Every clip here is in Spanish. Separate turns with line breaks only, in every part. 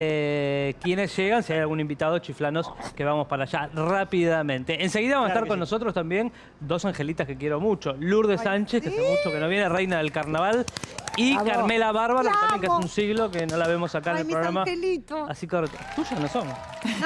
eh, quiénes llegan, si hay algún invitado, chiflanos, que vamos para allá rápidamente. Enseguida van a estar con nosotros también dos angelitas que quiero mucho. Lourdes Sánchez, que hace mucho que no viene, reina del carnaval. Y
Vamos.
Carmela Bárbara, que también que hace un siglo que no la vemos acá en
Ay,
el
mis
programa.
angelitos.
Así que tuyas no son.
No,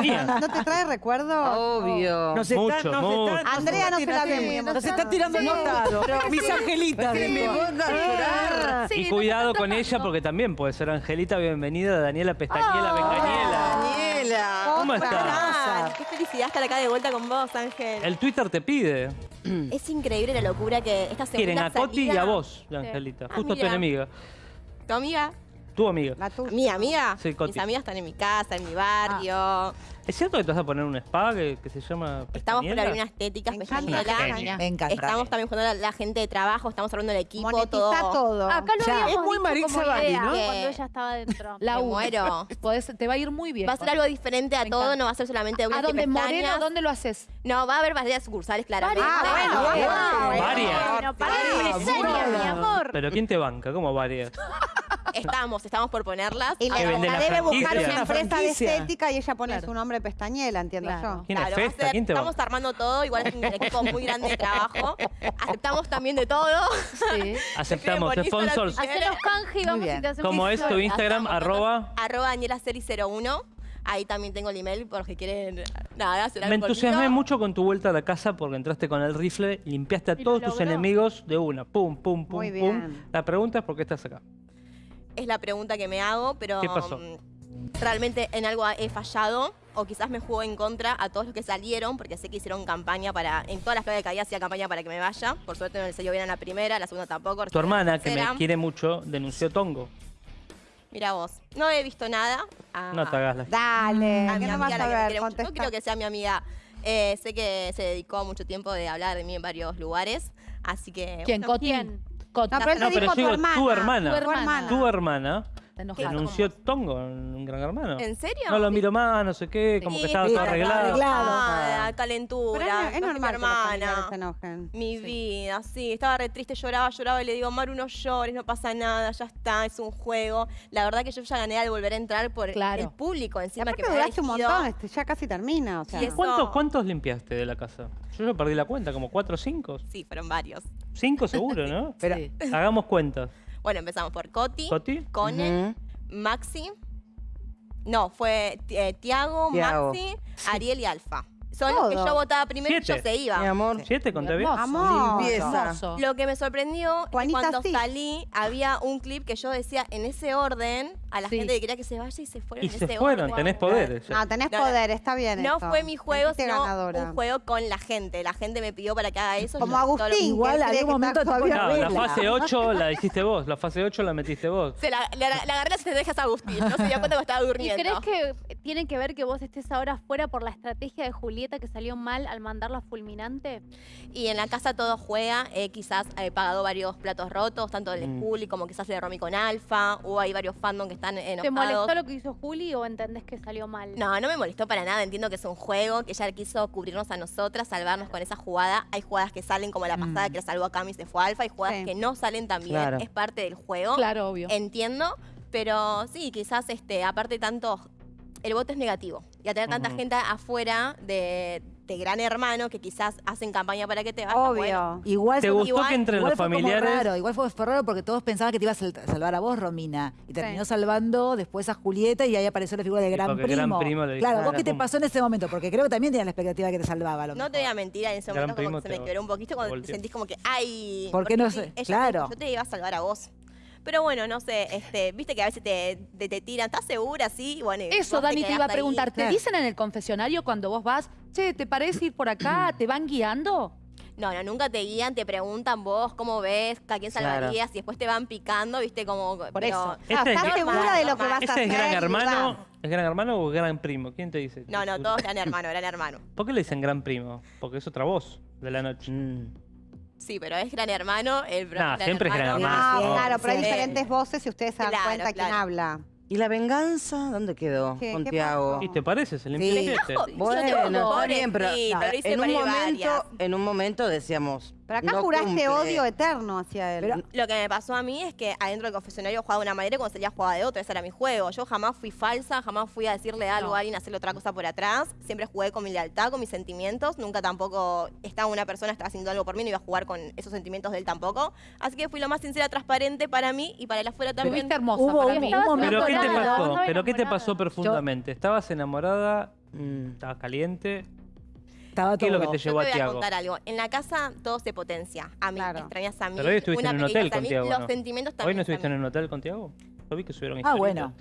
pero ¿no te trae recuerdo?
Obvio.
Nos
Mucho,
está, nos
mucho.
está-
Andrea no se la ve muy
Nos está tirando
Sí.
notado. Mis angelitas.
Que me llorar.
y cuidado con ella porque también puede ser Angelita. Bienvenida, Daniela Pestañela, Bengañela.
Daniela.
¿Cómo estás?
Qué felicidad estar acá de vuelta con vos, Ángel.
El Twitter te pide.
Es increíble la locura que esta segunda
Quieren a Coti y
salida-
a vos, Angelita.
Ah,
Justo tu enemiga.
¿Tu amiga?
Tu amiga.
La tuya.
¿Mi amiga?
Sí, Coti.
Mis amigas están en mi casa, en mi barrio.
¿Es cierto que te vas a poner un spa que, que se llama
Estamos por
Pestañela?
abrir una estética
Me encanta.
Me encanta.
Estamos también buscando la, la gente de trabajo, estamos hablando del equipo,
Monetiza
todo.
todo.
Acá lo
Ya.
habíamos
Es muy
dicho como
Bali,
idea
¿no?
Que-
cuando ella estaba dentro.
Me
La U.
muero.
Podés- te va a ir muy bien.
Va a ser algo diferente a
Me
todo,
encanta.
no va a ser solamente uñas
¿A
y
dónde
pestañas.
Moreno? ¿Dónde lo haces?
No, va a haber varias sucursales, claramente.
Ah, bueno, bueno.
Varias.
Bueno, para
Ah,
mi amor.
¿Pero quién te banca? ¿Cómo varias?
Estamos, estamos por ponerlas.
Y la, la
la
debe buscar
franquicia.
una
Una
empresa de estética y ella pone
Claro.
su nombre pestañela, entiendo
Claro.
yo.
¿Quién es
Claro, va a
Festa?
ser-
¿Quién te
estamos armando todo, igual es un equipo muy grande de trabajo. Aceptamos también de todo.
Sí.
Aceptamos sponsors.
Hacenos canje y vamos te hacemos
¿Cómo es tu. Instagram?
Hacemos
Arroba.
Arroba DanielaCeri01. Ahí también tengo el email por si quieren nada, hacer algo
Me entusiasmé
conmigo.
mucho con tu vuelta a la casa porque entraste con el rifle, limpiaste a
Y lo
todos tus enemigos de una. Pum, pum, pum,
Muy
pum.
bien.
La pregunta es por qué estás acá.
Es la pregunta que me hago, pero
¿Qué pasó?
mm, realmente en algo he fallado o quizás me jugó en contra a todos los que salieron porque sé que hicieron campaña para, en todas las claves que había hacía campaña para que me vaya. Por suerte no le salió bien a la primera, a la segunda tampoco.
Tu hermana,
la
que me quiere mucho, denunció Tongo.
Mira vos, no he visto nada. Ah,
No te hagas la...
Dale,
a
¿qué
mi
no vas
amiga,
a
la que me
ver?
quiere mucho. Yo
Contesta.
creo que sea mi amiga. Eh, sé que se dedicó mucho tiempo de hablar de mí en varios lugares, así que...
¿Quién?
bueno.
¿quién?
Coti.
No, pero él
No,
te
pero
dijo
yo digo,
tu hermana.
tu hermana.
Tu
hermana.
Denunció Tongo en un gran hermano.
¿En serio?
No lo miro más, no sé qué, como que
Sí,
estaba
sí,
todo
está
arreglado.
Ah,
Pero
calentura.
es, es
no es mi
normal que los familiares
hermana.
se enojen.
Mi
Sí.
vida, sí, estaba re triste, lloraba, lloraba y le digo, Maru, no llores, no pasa nada, ya está, es un juego. La verdad que yo ya gané al volver a entrar por
Claro.
el público encima
aparte
que me
duraste un montón, este, ya casi termina. O sea.
Y
¿Cuántos, ¿Cuántos limpiaste de la casa? Yo ya perdí la cuenta, como cuatro o cinco.
Sí, fueron varios.
Cinco seguro, ¿no?
Pero,
Hagamos cuentas.
Bueno, empezamos por Coti,
¿Coti?
Conen, Maxi. No, fue eh, Tiago,
Tiago.
Maxi, Ariel y Alfa. Son los que yo votaba primero y yo se iba.
mi amor.
¿Siete? ¿Conté bien?
Hermoso.
Amor.
Limpieza. Hermoso.
Lo que me sorprendió es que
Juanita,
cuando
sí.
salí había un clip que yo decía en ese orden a la
Sí.
gente que quería que se vaya y se fueron
Y
en
se
ese
fueron,
orden.
tenés poderes.
No, tenés
No, no.
poder, está bien
No fue mi juego, sino
ganadora.
un juego con la gente. La gente me pidió para que haga eso.
Como
yo todo lo-
Agustín.
Igual
que cree que
momento
está
todavía
No, la
regla.
fase 8 la hiciste vos, la fase 8 la metiste vos.
Se la, le, le agarré las estrategias a Agustín. No se dio cuenta que estaba
¿Y
durmiendo.
crees que tiene que ver que vos estés ahora fuera por la estrategia de Julieta que salió mal al mandarla fulminante?
Y en la casa todo juega. eh, quizás he pagado varios platos rotos, tanto del
Mm.
Y como quizás de Romy con Alfa. O hay varios fandom que están enojados.
¿Te molestó lo que hizo Juli o entendés que salió mal?
No, no me molestó para nada. Entiendo que es un juego, que ella quiso cubrirnos a nosotras, salvarnos con esa jugada. Hay jugadas que salen como la pasada que la salvó a Cami y se fue a Alfa. Hay jugadas
Sí.
que no salen tan bien.
Claro.
Es parte del juego.
Claro, obvio.
Entiendo. Pero sí, quizás este, aparte tanto, el voto es negativo. Y a tener tanta gente afuera de, de Gran Hermano que quizás hacen campaña para que te vayas. bueno,
Obvio.
Igual
¿Te
fue-
gustó
igual-
que entre
igual
los
fue como
familiares?
raro, igual fue, fue raro porque todos pensaban que te ibas a sal- salvar a vos, Romina. Y terminó salvando después a Julieta y ahí apareció la figura de Gran Primo.
Gran Primo le dijo,
claro, ¿vos
"Claro,
qué te
pum".
pasó en ese momento? Porque creo que también tenías la expectativa de que te salvaba. a lo
No te voy a mentir, en ese momento como que se me quebró un poquito cuando te sentís como que, ay...
¿Por qué
porque
no sé? Claro.
yo te iba a salvar a vos. Pero bueno, no sé, este, viste que a veces te, te, te tiran, ¿estás segura? Sí, bueno,
Eso, Dani, te
quedás
iba a
ahí.
preguntar. ¿Te
Claro.
dicen en el confesionario cuando vos vas, che, ¿te parece ir por acá? ¿Te van guiando?
No, no, nunca te guían, te preguntan vos cómo ves, a quién
Claro.
salvarías, y después te van picando, viste, como...
Por
pero-
eso.
Ah,
Este
¿Estás
es-
segura de lo que vas a
¿Ese
hacer?
es gran hermano? ¿Es gran hermano o gran primo? ¿Quién te dice?
No, no, todos gran hermano, gran hermano.
¿Por qué le dicen gran primo? Porque es otra voz de la noche.
Sí, pero es gran hermano, el
Nah, siempre es gran hermano.
Ah, claro, pero hay diferentes voces y ustedes se dan
Claro,
cuenta quién habla.
¿Y la venganza dónde quedó
¿Qué-
con
qué
Tiago?
¿Y te parece? Se limpió
Sí. Bueno, está bien, pero
Pobrecito,
no, en un momento, en un momento decíamos.
Pero acá
no
juraste
cumple.
odio eterno hacia él.
Pero-
Lo que me pasó a mí es que adentro del confesionario jugaba de una manera y cuando salía jugaba de otra. Ese era mi juego. Yo jamás fui falsa, jamás fui a decirle algo a alguien, a hacerle otra cosa por atrás. Siempre jugué con mi lealtad, con mis sentimientos. Nunca tampoco estaba una persona, estaba haciendo algo por mí, no iba a jugar con esos sentimientos de él tampoco. Así que fui lo más sincera, transparente para mí y para el afuera también.
Fuiste hermosa
Hubo
para
un-
mí.
un momento
¿Pero qué te pasó? ¿Pero qué te pasó profundamente? ¿Estabas enamorada?
Mm.
¿Estabas caliente?
Estaba
¿Qué es lo que te
Yo
llevó a
te voy a
Tiago?
contar algo. En la casa todo se potencia. A mí,
Claro.
extrañas a mí.
Pero hoy estuviste
una
en un hotel
pequeña
con
a mí,
Tiago,
Los
¿no?
sentimientos
¿Hoy
también.
no
están
estuviste en un hotel con Tiago? Yo vi que subieron
Ah, bueno.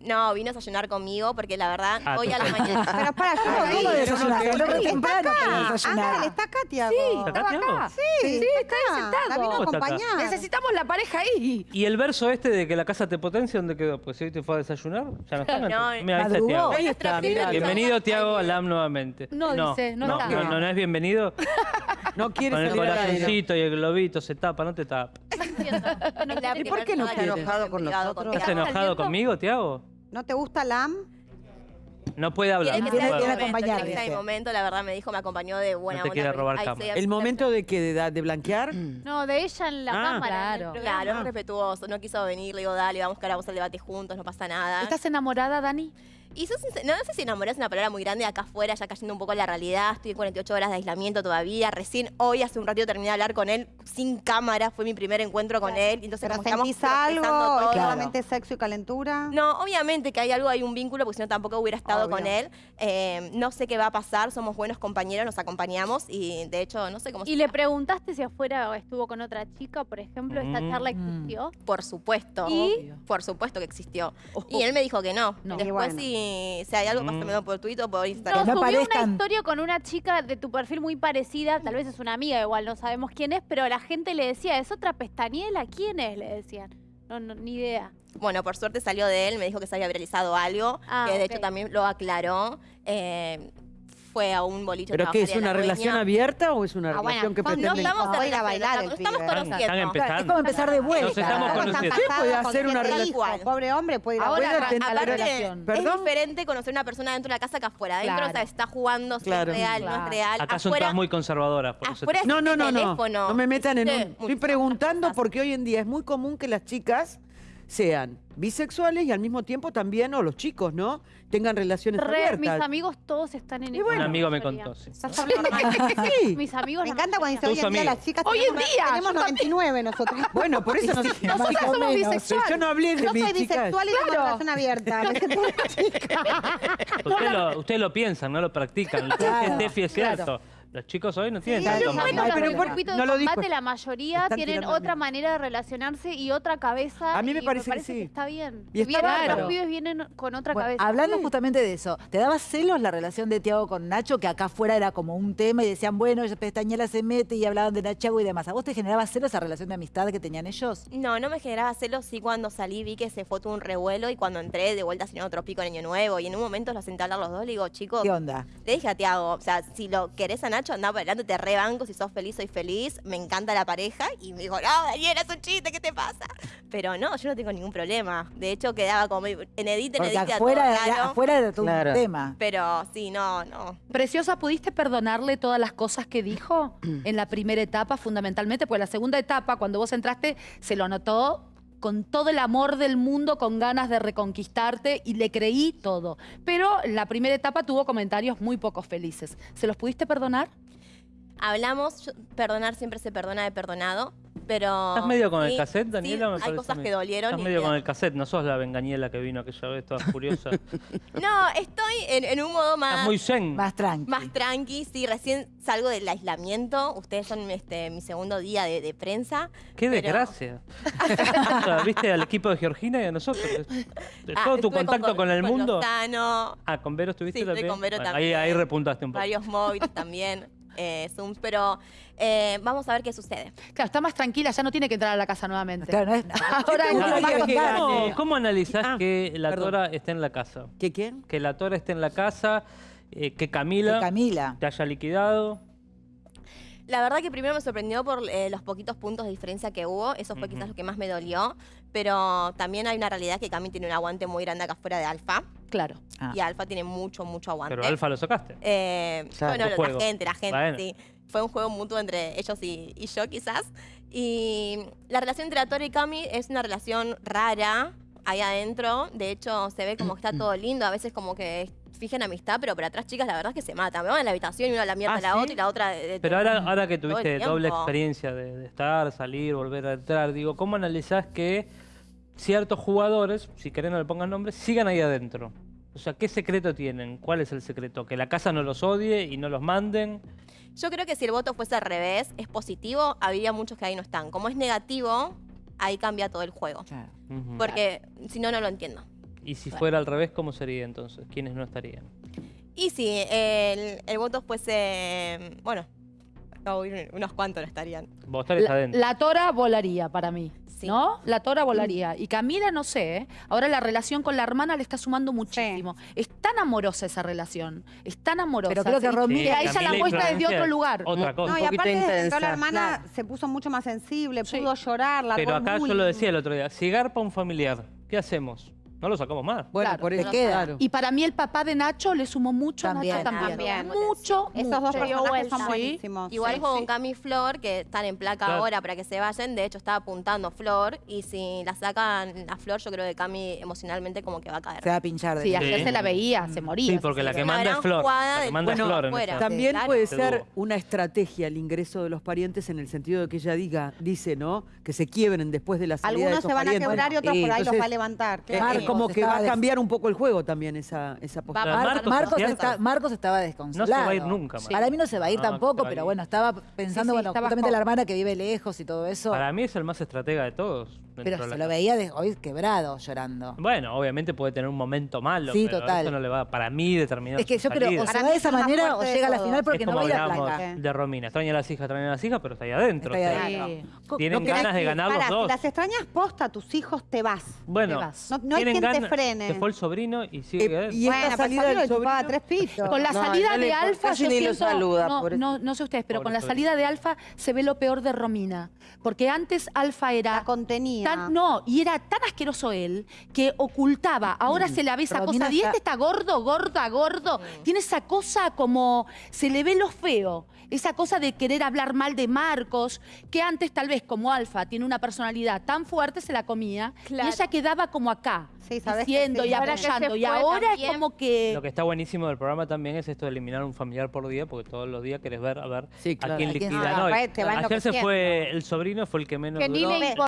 No, vine a desayunar conmigo porque la verdad,
Ah,
hoy a la mañana.
Pero para, yo lo vi.
¿Cómo desayunar?
Está
Lo re temprano
acá.
para desayunar.
Ángel, está acá, Tiago.
¿Está acá, Tiago?
Sí,
Sí,
está acá.
sentado.
La vino a
¿Cómo está acá?
acompañar.
Necesitamos la pareja ahí.
¿Y el verso este de que la casa te potencia, dónde quedó? Pues si te fue a desayunar, ya no está.
No,
Mira, ahí está
madrugó.
Tiago.
Ahí está, mirá.
Bienvenido, Tiago, al AM nuevamente.
No, dice, no
no,
está.
no, no, no es bienvenido.
No quiere
Con el
salir al aire.
corazoncito y el globito se tapa, no te tapa.
¿Y
por qué no está enojado con nosotros?
¿Estás
Tiago.
enojado conmigo, Tiago?
¿No te gusta Lam?
No puede hablar.
Que
Tiene-
puede
tiene
hablar.
momento,
acompañar,
que
dice.
momento, la verdad me dijo, me acompañó de buena
No te
onda.
quiere robar
Ahí
cama.
¿El momento de que de, de blanquear?
No, de ella en la
Ah,
cámara. el
claro.
Claro, es respetuoso, no quiso venir, le digo, dale, vamos a buscar a el debate juntos, no pasa nada.
¿Estás enamorada, Dani?
Y sos no, no sé si enamorar es una palabra muy grande acá afuera, ya cayendo un poco en la realidad. Estoy en 48 horas de aislamiento todavía. Recién hoy, hace un ratito, terminé de hablar con él sin cámara. Fue mi primer encuentro con él. Entonces,
¿Pero
como
sentís algo?
todo.
¿Es solamente sexo y calentura?
No, obviamente que hay algo, hay un vínculo, porque si no tampoco hubiera estado
Obvio.
con él. Eh, no sé qué va a pasar, somos buenos compañeros, nos acompañamos y de hecho no sé cómo
¿Y le preguntaste si afuera estuvo con otra chica, por ejemplo? ¿Esta
Mm.
charla existió?
Por supuesto.
¿Y?
Por supuesto que existió. Y él me dijo que no.
No.
Después
bueno.
Si, si hay algo,
Mm.
pásamelo por Twitter o por
No,
Instagram.
subió
parezcan-
una historia con una chica de tu perfil muy parecida, tal vez es una amiga, igual no sabemos quién es, pero la gente le decía, ¿es otra pestañela? ¿Quién es? Le decían. No, no, ni idea.
Bueno, por suerte salió de él, me dijo que se había viralizado algo,
Ah,
que de hecho también lo aclaró. Eh, fue a un boliche. a
¿Pero qué, es
a
una
la
relación
dueña.
abierta o es una
Ah, bueno,
relación que
no,
No
pretende...
estamos
a ir a
relación,
bailar el
estamos-
pibe.
conociendo.
Están
Claro, es
empezando.
como empezar de vuelta.
Nos estamos conociendo.
Sí, puede
casados,
hacer
con
una
relación.
hijos. Pobre hombre puede ir a
Ahora,
tener-
Aparte,
relación.
es
¿Perdón?
diferente conocer una persona dentro de la casa que afuera. Adentro
Claro.
o sea, está jugando, si
Claro.
es real, no
Claro.
es real.
Acá son
afuera,
todas muy conservadoras. Por eso
afuera
No, no, no, no.
teléfono.
No me metan en un... Estoy preguntando porque hoy en día es muy común que las chicas sean bisexuales y al mismo tiempo también, o los chicos, ¿no? Tengan relaciones
Re, mis
abiertas.
amigos todos están en eso.
bueno.
Un amigo me contó, sí.
Estás hablando-
Sí.
Mis amigos
Me encanta cuando dice hoy en día las chicas
Hoy en día,
tenemos
yo
99 nosotros.
Bueno, por eso
Sí,
no-
más o
somos bisexuales.
yo no hablé de
Yo
mis
soy bisexual y tengo
Claro.
relación abierta. Me siento una chica.
Ustedes lo, ustedes lo piensan, no lo practican. Lo que
Claro,
es
claro.
Los chicos hoy no tienen
Sí,
tanto.
Bueno,
pero por-
grupito de
no lo dijo.
combate, la mayoría
Están
tienen otra manera de relacionarse y otra cabeza.
A mí me
y
parece que
parece
sí.
está bien.
Y está
Vienen-
bárbaro.
Los pibes vienen con otra
Bueno,
cabeza.
hablando justamente de eso, ¿te daba celos la relación de Tiago con Nacho? Que acá afuera era como un tema y decían, bueno, pestañela se mete y hablaban de Nachago y demás. ¿A vos te generaba celos esa relación de amistad que tenían ellos?
No, no me generaba celos, sí cuando salí vi que se fue todo un revuelo y cuando entré de vuelta sin otro pico en Año Nuevo y en un momento los senté a hablar los dos, le digo, chicos,
¿Qué onda?
le dije a Tiago, o sea, si lo querés a Nacho, anda para adelante, te rebanco, si sos feliz, soy feliz, me encanta la pareja y me dijo, no, Daniela, es un chiste, ¿qué te pasa? Pero no, yo no tengo ningún problema. De hecho, quedaba como en edit, en
Porque
edit,
afuera,
todo raro,
afuera
Claro.
un tema.
Pero sí, no, no.
Preciosa, ¿pudiste perdonarle todas las cosas que dijo en la primera etapa, fundamentalmente? Pues la segunda etapa, cuando vos entraste, se lo notó con todo el amor del mundo, con ganas de reconquistarte y le creí todo. Pero la primera etapa tuvo comentarios muy poco felices. ¿Se los pudiste perdonar?
Hablamos, perdonar siempre se perdona de perdonado, pero...
¿Estás medio con el
sí,
cassette,
sí,
Daniela? me
hay cosas que dolieron.
Estás medio con el cassette, no sos la vengañela que vino aquella vez toda furiosa. Estás
No, estoy en, en un modo más...
muy zen.
Más tranqui.
Más tranqui, sí, recién salgo del aislamiento. Ustedes son este, mi segundo día de, de prensa.
Qué
pero-
desgracia. O sea, ¿Viste al equipo de Georgina y a nosotros? De
Ah,
todo tu contacto con, el mundo.
Lozano,
Ah, con Vero estuviste
Sí,
también.
con Vero
Bueno,
también.
Ahí, ahí repuntaste un poco.
varios móviles también, eh, Zooms, pero eh, vamos a ver qué sucede.
Claro, está más tranquila, ya no tiene que entrar a la casa nuevamente.
Claro, no es-
Ahora no
que?
¿Cómo, cómo analizás
Ah,
que la
perdón.
Tora esté en la casa?
¿Qué quién?
Que la Tora esté en la casa, eh, que Camila
Camila.
te haya liquidado.
La verdad que primero me sorprendió por eh, los poquitos puntos de diferencia que hubo, eso fue quizás lo que más me dolió, Pero también hay una realidad que Cami tiene un aguante muy grande acá afuera de Alfa.
Claro.
Ah.
Y Alfa tiene mucho, mucho aguante.
Pero Alfa lo sacaste.
Eh,
Claro.
bueno,
juego.
la gente, la gente,
Bueno.
sí. Fue un juego mutuo entre ellos y, y yo, quizás. Y la relación entre Tora y Cami es una relación rara ahí adentro. De hecho, se ve como que está todo lindo. A veces como que fijan amistad, pero por atrás, chicas, la verdad es que se matan. Me van a la habitación y una la mierda
¿Ah,
a la
sí?
otra y la otra... de- de-
Pero ahora, ahora que tuviste doble experiencia de, de estar, salir, volver a entrar, digo, ¿cómo analizás que ciertos jugadores, si querés no le pongan nombre, sigan ahí adentro? O sea, ¿qué secreto tienen? ¿Cuál es el secreto? ¿Que la casa no los odie y no los manden?
Yo creo que si el voto fuese al revés, es positivo, habría muchos que ahí no están. Como es negativo, ahí cambia todo el juego.
Claro.
Porque si no, no lo entiendo.
Y si fuera al revés, ¿cómo sería entonces? ¿Quiénes no estarían?
Y si el, el voto fuese... Bueno, no, unos cuantos no estarían.
Vos estarías
La,
adentro.
la tora volaría para mí.
Sí.
¿No? La tora volaría. Y Camila, no sé, ¿eh? ahora la relación con la hermana le está sumando muchísimo. Es tan amorosa esa relación. Es tan amorosa.
Pero creo que
¿sí?
Romina-
que a ella la
Camila
muestra desde otro lugar.
Otra cosa.
No, y aparte desde la hermana
Claro.
se puso mucho más sensible,
Sí.
pudo llorar, la
Pero acá yo lo decía el otro día, si garpa un familiar, ¿qué hacemos? No lo sacamos más.
Bueno,
Claro,
por
te
eso,
queda.
claro.
Y para mí el papá de Nacho le sumó mucho
También.
a Nacho también.
También.
Mucho,
Esos dos
mucho.
personajes son
Sí.
buenísimos.
Igual
sí.
juego con Cami y Flor, que están en placa
Claro.
ahora para que se vayan. De hecho, estaba apuntando Flor. Y si la sacan a Flor, yo creo que Cami emocionalmente como que va a caer.
Se va a pinchar de
Sí, ayer
Sí.
se la veía, se moría.
Sí, porque la que manda es Flor. La que manda es Flor en
fuera.
esa.
También
claro.
puede ser una estrategia el ingreso de los parientes en el sentido de que ella diga, dice, ¿no? Que se quiebren después de la salida de
Algunos
esos
se van a quebrar y otros por ahí los va a levantar.
Como que va a cambiar un poco el juego también esa, esa postura.
Mar-
Mar-
Marcos
está- Marcos estaba desconsolado.
No se va a ir nunca, Marcos.
Para mí no se va a ir tampoco,
pero
bueno, estaba pensando,
sí,
bueno, justamente la hermana que vive lejos y todo eso.
Para mí es el más estratega de todos.
Pero se
la
lo veía de- hoy quebrado, llorando.
Bueno, obviamente puede tener un momento malo,
Sí,
pero
total.
eso no le va para mí determinar
Es que yo creo, o
salida.
se va de
es
esa manera o llega a la final porque
es
no
como
va a ir a
de Romina. Extraña a las hijas, extraña a las hijas, pero está ahí adentro.
Está ahí
o sea,
adentro.
Sí.
Tienen
No
ganas de ganar los dos.
las extrañas posta, tus hijos te vas.
Bueno,
Te vas.
No- no hay quien te frene.
Se fue el sobrino y sigue
Eh, y esta
bueno,
salida del
le chupaba
sobrino-
tres pitos.
Con la
No,
salida
no
de Alfa, yo siento, no, no, no sé ustedes, pero con la salida de Alfa se ve lo peor de Romina. Porque antes Alfa era
La contenía.
Tan, no, y era tan asqueroso él que ocultaba. Ahora se le ve esa
Romina
cosa. Y este está gordo, gorda, gordo. Tiene esa cosa como se le ve lo feo. Esa cosa de querer hablar mal de Marcos, que antes tal vez como Alfa tiene una personalidad tan fuerte, se la comía.
Claro.
Y ella quedaba como acá,
Sí,
diciendo
sí.
y apoyando. Y ahora es como que...
Lo que está buenísimo del programa también es esto de eliminar un familiar por día, porque todos los días querés ver a ver
Sí, claro.
a quién
A quién-
liquidan
Ah,
Ayer se fue el sobrino, fue el que menos
Que ni
duró.
le importa.